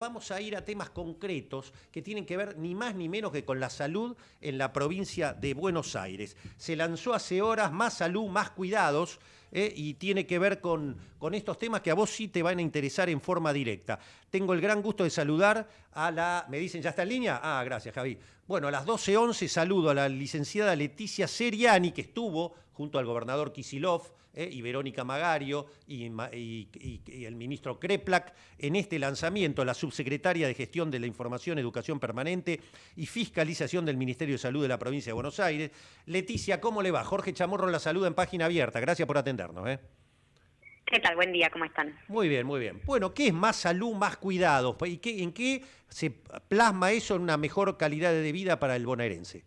Vamos a ir a temas concretos que tienen que ver ni más ni menos que con la salud en la provincia de Buenos Aires. Se lanzó hace horas Más Salud, Más Cuidados eh, y tiene que ver con, con estos temas que a vos sí te van a interesar en forma directa. Tengo el gran gusto de saludar a la... ¿Me dicen ya está en línea? Ah, gracias Javi. Bueno, a las 12.11 saludo a la licenciada Leticia Seriani que estuvo junto al gobernador Kisilov eh, y Verónica Magario y, el ministro Kreplak en este lanzamiento, la subsecretaria de Gestión de la Información, Educación Permanente y Fiscalización del Ministerio de Salud de la provincia de Buenos Aires. Leticia, ¿cómo le va? Jorge Chamorro la saluda en página abierta. Gracias por atendernos. ¿eh? ¿Qué tal? Buen día, ¿cómo están? Muy bien, muy bien. Bueno, ¿qué es más salud, más cuidados? ¿Y qué, en qué se plasma eso en una mejor calidad de vida para el bonaerense?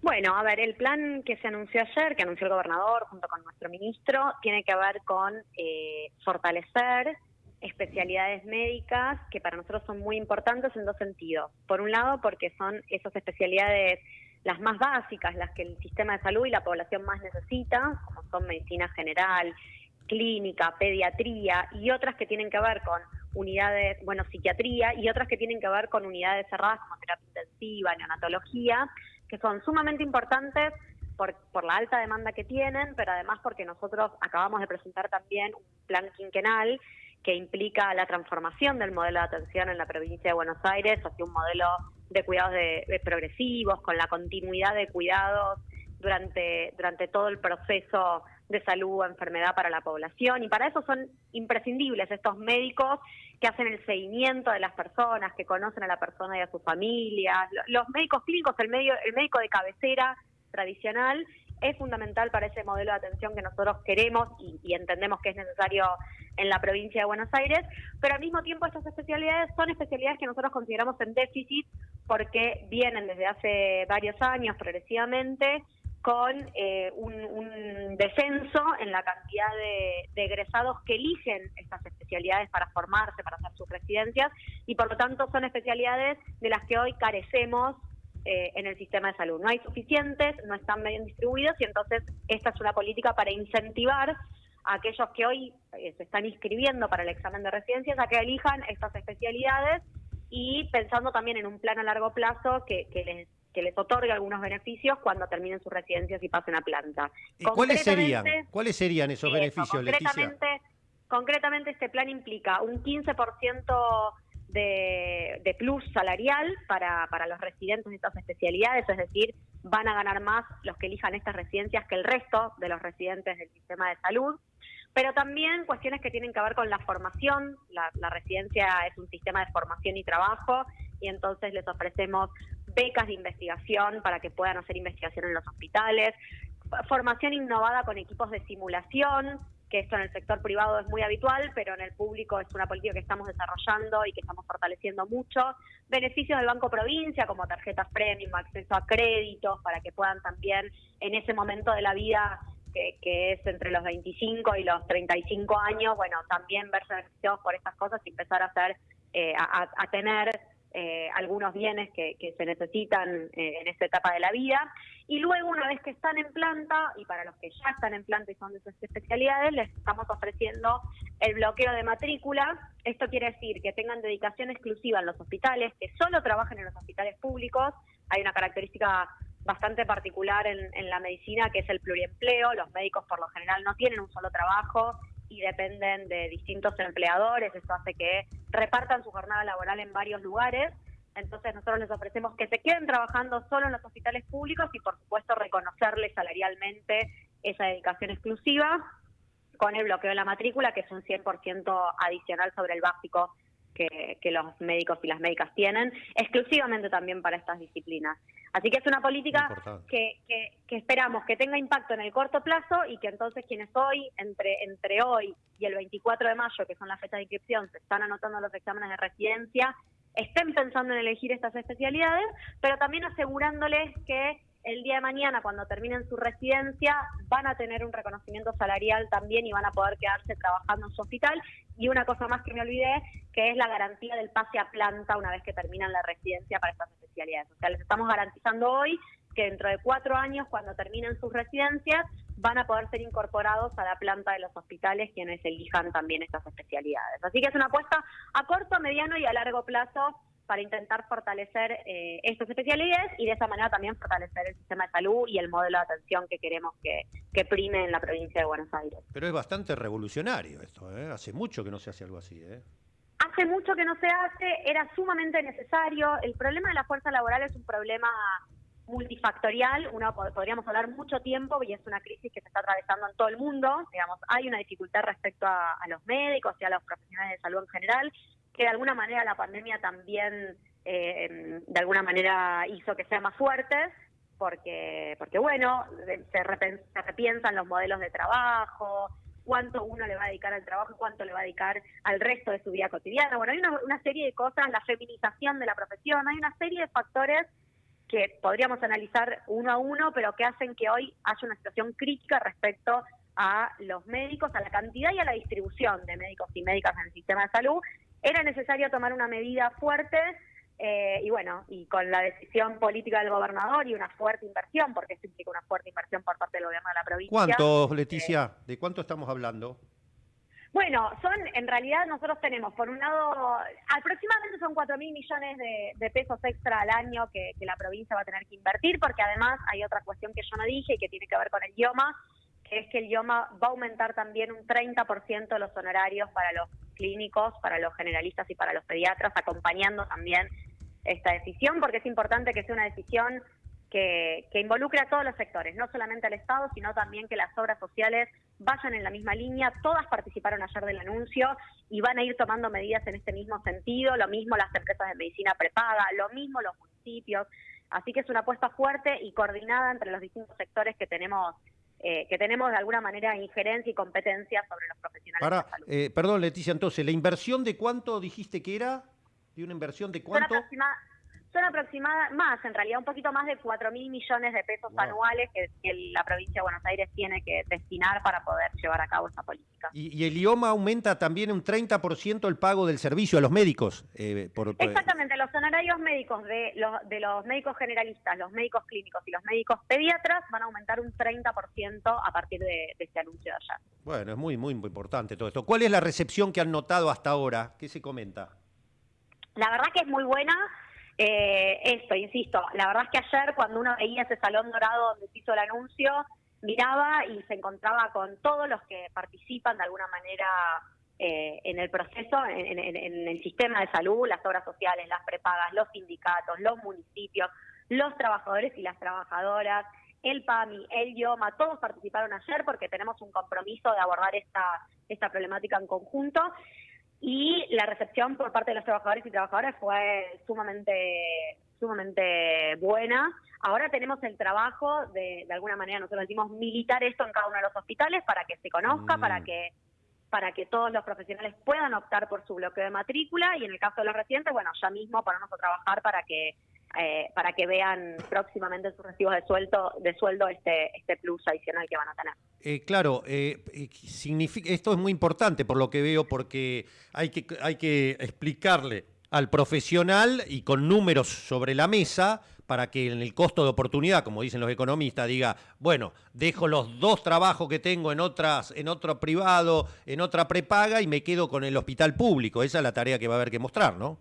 Bueno, a ver, el plan que se anunció ayer, que anunció el gobernador junto con nuestro ministro, tiene que ver con eh, fortalecer especialidades médicas que para nosotros son muy importantes en dos sentidos. Por un lado, porque son esas especialidades las más básicas, las que el sistema de salud y la población más necesita, como son medicina general, clínica, pediatría y otras que tienen que ver con unidades, bueno, psiquiatría y otras que tienen que ver con unidades cerradas como terapia intensiva, neonatología, que son sumamente importantes por, por la alta demanda que tienen, pero además porque nosotros acabamos de presentar también un plan quinquenal que implica la transformación del modelo de atención en la provincia de Buenos Aires hacia un modelo de cuidados de, progresivos, con la continuidad de cuidados durante, durante todo el proceso de salud o enfermedad para la población y para eso son imprescindibles estos médicos que hacen el seguimiento de las personas, que conocen a la persona y a sus familias, los médicos clínicos, el, medio, el médico de cabecera tradicional es fundamental para ese modelo de atención que nosotros queremos y, entendemos que es necesario en la provincia de Buenos Aires, pero al mismo tiempo estas especialidades son especialidades que nosotros consideramos en déficit porque vienen desde hace varios años progresivamente con eh, un, descenso en la cantidad de, egresados que eligen estas especialidades para formarse, para hacer sus residencias, y por lo tanto son especialidades de las que hoy carecemos eh, en el sistema de salud. No hay suficientes, no están bien distribuidos, y entonces esta es una política para incentivar a aquellos que hoy eh, se están inscribiendo para el examen de residencias a que elijan estas especialidades y pensando también en un plan a largo plazo que, que les que les otorgue algunos beneficios cuando terminen sus residencias y pasen a planta. ¿Y cuáles serían? ¿Cuáles serían esos beneficios, concretamente, Concretamente este plan implica un 15% de, de plus salarial para, para los residentes de estas especialidades, es decir, van a ganar más los que elijan estas residencias que el resto de los residentes del sistema de salud pero también cuestiones que tienen que ver con la formación. La, la, residencia es un sistema de formación y trabajo y entonces les ofrecemos becas de investigación para que puedan hacer investigación en los hospitales, formación innovada con equipos de simulación, que esto en el sector privado es muy habitual, pero en el público es una política que estamos desarrollando y que estamos fortaleciendo mucho. Beneficios del Banco Provincia, como tarjetas premium, acceso a créditos, para que puedan también en ese momento de la vida que, es entre los 25 y los 35 años, bueno, también verse beneficiados por estas cosas y empezar a hacer, eh, a tener eh, algunos bienes que, se necesitan eh, en esta etapa de la vida. Y luego, una vez que están en planta, y para los que ya están en planta y son de esas especialidades, les estamos ofreciendo el bloqueo de matrícula. Esto quiere decir que tengan dedicación exclusiva en los hospitales, que solo trabajen en los hospitales públicos. Hay una característica bastante particular en, en la medicina que es el pluriempleo. Los médicos por lo general no tienen un solo trabajo y dependen de distintos empleadores, eso hace que repartan su jornada laboral en varios lugares. Entonces nosotros les ofrecemos que se queden trabajando solo en los hospitales públicos y por supuesto reconocerles salarialmente esa dedicación exclusiva con el bloqueo de la matrícula, que es un 100% adicional sobre el básico que, que, los médicos y las médicas tienen, exclusivamente también para estas disciplinas. Así que es una política que, que, esperamos que tenga impacto en el corto plazo y que entonces quienes hoy, entre, entre hoy y el 24 de mayo, que son las fechas de inscripción, se están anotando los exámenes de residencia, estén pensando en elegir estas especialidades, pero también asegurándoles que el día de mañana, cuando terminen su residencia, van a tener un reconocimiento salarial también y van a poder quedarse trabajando en su hospital. Y una cosa más que me olvidé, que es la garantía del pase a planta una vez que terminan la residencia para estas especialidades. O sea, les estamos garantizando hoy que dentro de cuatro años, cuando terminen sus residencias, van a poder ser incorporados a la planta de los hospitales quienes elijan también estas especialidades. Así que es una apuesta a corto, mediano y a largo plazo para intentar fortalecer eh, estas especialidades y de esa manera también fortalecer el sistema de salud y el modelo de atención que queremos que, que prime en la provincia de Buenos Aires. Pero es bastante revolucionario esto, ¿eh? hace mucho que no se hace algo así. ¿eh? Hace mucho que no se hace, era sumamente necesario. El problema de la fuerza laboral es un problema multifactorial, uno podríamos hablar mucho tiempo y es una crisis que se está atravesando en todo el mundo, digamos, hay una dificultad respecto a, a los médicos y a los profesionales de salud en general, que de alguna manera la pandemia también eh, de alguna manera hizo que sean más fuertes, porque, porque bueno, se, repiensan los modelos de trabajo, cuánto uno le va a dedicar al trabajo y cuánto le va a dedicar al resto de su vida cotidiana. Bueno, hay una serie de cosas, la feminización de la profesión, hay una serie de factores que podríamos analizar uno a uno, pero que hacen que hoy haya una situación crítica respecto a los médicos, a la cantidad y a la distribución de médicos y médicas en el sistema de salud era necesario tomar una medida fuerte eh, y bueno, y con la decisión política del gobernador y una fuerte inversión, porque esto implica una fuerte inversión por parte del gobierno de la provincia. ¿Cuánto, eh, Leticia? ¿De cuánto estamos hablando? Bueno, son, en realidad nosotros tenemos, por un lado, aproximadamente son 4 mil millones de, pesos extra al año que, que, la provincia va a tener que invertir, porque además hay otra cuestión que yo no dije y que tiene que ver con el idioma, es que el idioma va a aumentar también un 30% los honorarios para los clínicos, para los generalistas y para los pediatras, acompañando también esta decisión, porque es importante que sea una decisión que, que, involucre a todos los sectores, no solamente al Estado, sino también que las obras sociales vayan en la misma línea. Todas participaron ayer del anuncio y van a ir tomando medidas en este mismo sentido, lo mismo las empresas de medicina prepaga, lo mismo los municipios. Así que es una apuesta fuerte y coordinada entre los distintos sectores que tenemos eh, que tenemos de alguna manera injerencia y competencia sobre los profesionales de la salud. Eh, perdón, Leticia, entonces, ¿la inversión de cuánto dijiste que era? ¿De una inversión de cuánto? son aproximadas, más en realidad, un poquito más de 4 mil millones de pesos anuales que, la provincia de Buenos Aires tiene que destinar para poder llevar a cabo esta política. Y, el IOMA aumenta también un 30% el pago del servicio a los médicos. Eh, Exactamente, los honorarios médicos de los, de los médicos generalistas, los médicos clínicos y los médicos pediatras van a aumentar un 30% a partir de, este anuncio de allá. Bueno, es muy, muy importante todo esto. ¿Cuál es la recepción que han notado hasta ahora? ¿Qué se comenta? La verdad que es muy buena. Eh, esto, insisto, la verdad es que ayer cuando uno veía ese salón dorado donde se hizo el anuncio, miraba y se encontraba con todos los que participan de alguna manera eh, en el proceso, en, el sistema de salud, las obras sociales, las prepagas, los sindicatos, los municipios, los trabajadores y las trabajadoras, el PAMI, el IOMA, todos participaron ayer porque tenemos un compromiso de abordar esta, esta problemática en conjunto y la recepción por parte de los trabajadores y trabajadoras fue sumamente sumamente buena. Ahora tenemos el trabajo de, de alguna manera, nosotros decimos militar esto en cada uno de los hospitales para que se conozca, para mm. que para que todos los profesionales puedan optar por su bloqueo de matrícula y en el caso de los residentes, bueno, ya mismo ponernos a trabajar para que eh, para que vean próximamente sus recibos de sueldo, de sueldo este, este plus adicional que van a tener. Eh, claro, eh, esto es muy importante por lo que veo, porque hay que, hay que explicarle al profesional y con números sobre la mesa para que en el costo de oportunidad, como dicen los economistas, diga, bueno, dejo los dos trabajos que tengo en otras, en otro privado, en otra prepaga y me quedo con el hospital público. Esa es la tarea que va a haber que mostrar, ¿no?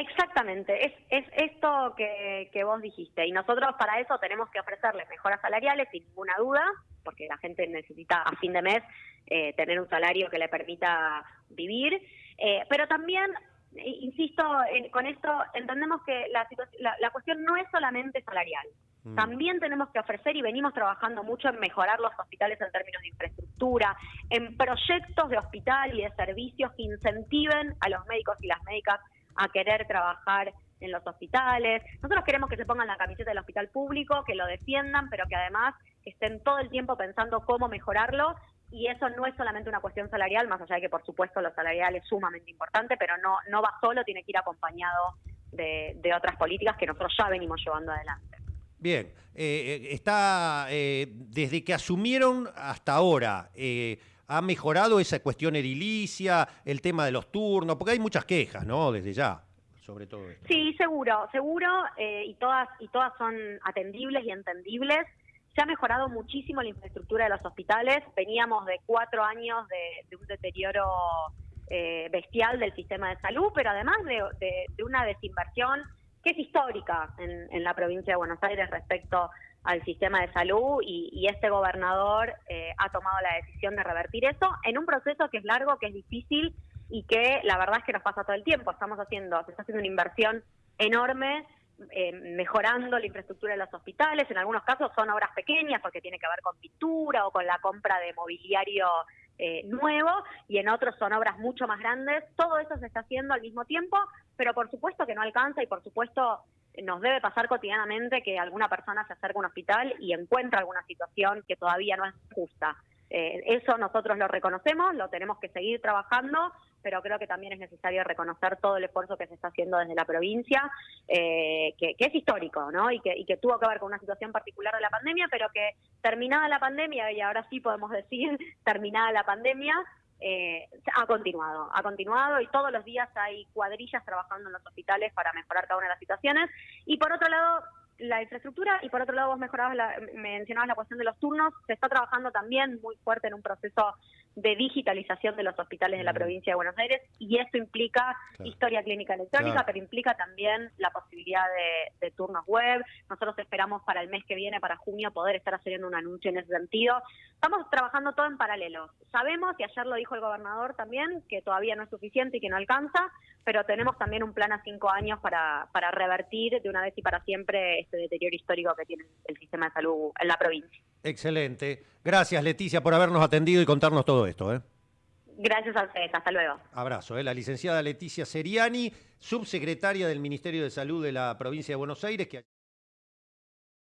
Exactamente, es, es esto que, que, vos dijiste y nosotros para eso tenemos que ofrecerles mejoras salariales sin ninguna duda, porque la gente necesita a fin de mes eh, tener un salario que le permita vivir, eh, pero también, insisto, con esto entendemos que la, la, la, cuestión no es solamente salarial, mm. también tenemos que ofrecer y venimos trabajando mucho en mejorar los hospitales en términos de infraestructura, en proyectos de hospital y de servicios que incentiven a los médicos y las médicas a querer trabajar en los hospitales. Nosotros queremos que se pongan la camiseta del hospital público, que lo defiendan, pero que además estén todo el tiempo pensando cómo mejorarlo. Y eso no es solamente una cuestión salarial, más allá de que por supuesto lo salarial es sumamente importante, pero no, no va solo, tiene que ir acompañado de, otras políticas que nosotros ya venimos llevando adelante. Bien, eh, eh, está eh, desde que asumieron hasta ahora. ¿Ha mejorado esa cuestión edilicia, el tema de los turnos? Porque hay muchas quejas, ¿no? Desde ya, sobre todo esto. Sí, seguro, seguro, eh, y todas y todas son atendibles y entendibles. se ha mejorado muchísimo la infraestructura de los hospitales. Veníamos de cuatro años de, un deterioro eh, bestial del sistema de salud, pero además de, una desinversión que es histórica en, la provincia de Buenos Aires respecto al sistema de salud y, este gobernador eh, ha tomado la decisión de revertir eso en un proceso que es largo, que es difícil y que la verdad es que nos pasa todo el tiempo. Estamos haciendo, se está haciendo una inversión enorme eh, mejorando la infraestructura de los hospitales. En algunos casos son obras pequeñas porque tiene que ver con pintura o con la compra de mobiliario eh, nuevo y en otros son obras mucho más grandes. Todo eso se está haciendo al mismo tiempo, pero por supuesto que no alcanza y por supuesto nos debe pasar cotidianamente que alguna persona se acerca a un hospital y encuentra alguna situación que todavía no es justa. Eh, eso nosotros lo reconocemos, lo tenemos que seguir trabajando, pero creo que también es necesario reconocer todo el esfuerzo que se está haciendo desde la provincia, eh, que, es histórico, ¿no? Y que, y que tuvo que ver con una situación particular de la pandemia, pero que terminada la pandemia, y ahora sí podemos decir terminada la pandemia, eh, ha continuado, ha continuado y todos los días hay cuadrillas trabajando en los hospitales para mejorar cada una de las situaciones. Y por otro lado, la infraestructura y por otro lado vos mejorabas la, mencionabas la cuestión de los turnos, se está trabajando también muy fuerte en un proceso de digitalización de los hospitales de la provincia de Buenos Aires y esto implica historia clínica electrónica, pero implica también la posibilidad de, turnos web. Nosotros esperamos para el mes que viene, para junio, poder estar haciendo un anuncio en ese sentido. Estamos trabajando todo en paralelo. Sabemos, y ayer lo dijo el gobernador también, que todavía no es suficiente y que no alcanza, pero tenemos también un plan a cinco años para, para revertir de una vez y para siempre este deterioro histórico que tiene el sistema de salud en la provincia. Excelente. Gracias, Leticia, por habernos atendido y contarnos todo esto. ¿eh? Gracias a ustedes. Hasta luego. Abrazo. ¿eh? La licenciada Leticia Seriani, subsecretaria del Ministerio de Salud de la provincia de Buenos Aires. Que...